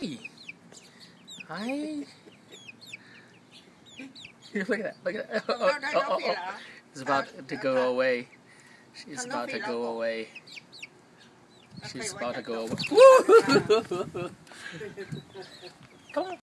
Hi. look at that. Look at that. Oh, oh, oh, oh, oh. It's about to go away. She's about to go away. She's about to go go? away. Come on.